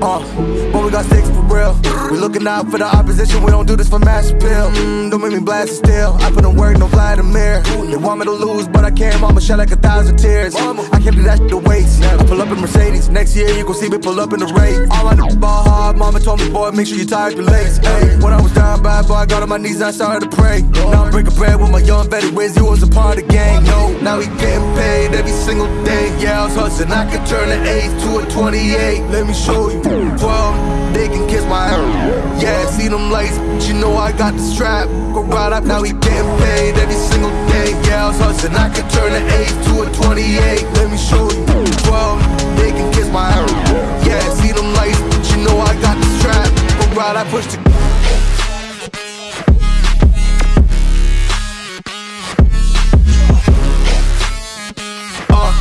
Uh, but we got six for real. We looking out for the opposition, we don't do this for mass appeal. Mm, don't make me blast it still. I put in work, no Vladimir. They want me to lose, but I can't. Mama shed like a thousand tears. I can't do that shit to waste. I pull up in Mercedes. Next year, you gon' see me pull up in the race. All I know is ball hard, Boy, make sure you tie up your lace. Hey, when I was down bad, boy, I got on my knees and I started to pray. Now I'm breaking bread with my young Betty Wiz. He was a part of the gang. No, now he getting paid every single day. Yeah, I was hustling. I could turn an 8 to a 28. Let me show you. 12, they can kiss my ass. Yeah, see them lights, but you know I got the strap. Go right up, now he getting paid every single day. Yeah, I was hustling. I could push the Uh,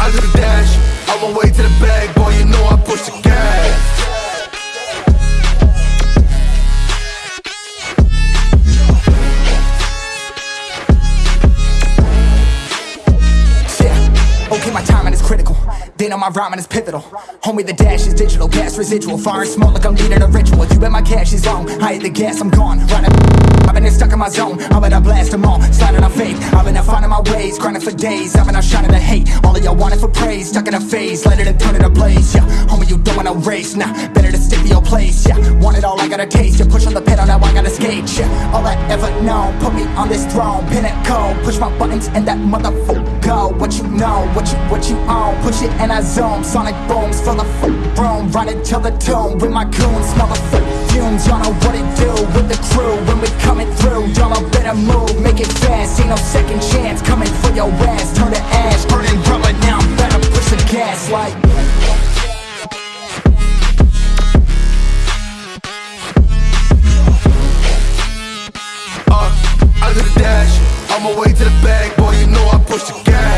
I do the dash, on my way to the bag, okay, my timing is critical. Then on my rhyming is pivotal. Homie, the dash is digital, gas residual. Fire and smoke like I'm leading a ritual. You bet my cash is long. I hit the gas, I'm gone. Running. I've been stuck in my zone. I'm gonna blast them all. Sliding on faith. I've been out finding my ways. Grinding for days. I've been out shining the hate. All of y'all wanted for praise. Stuck in a phase. Let it and turn it a blaze. Yeah, homie, you don't wanna race. Nah, better to stick to your place. Yeah, want it all, I gotta taste. You push on the pedal, now I gotta skate. Yeah, all I ever known. Put me on this throne. Pinnacle. Push my buttons and that motherfucker go. What you know, what you, what you own. Push it and I zoom. Sonic booms full of f- room. Running till the tomb with my goons. Smell the f- fumes. Y'all know what it do with the crew when we coming through. Y'all know better move, make it fast. Ain't no second chance coming for your ass. Turn to ash, burning rubber. Now I'm better push the gas like. On my way to the bag, boy, you know I push the gas.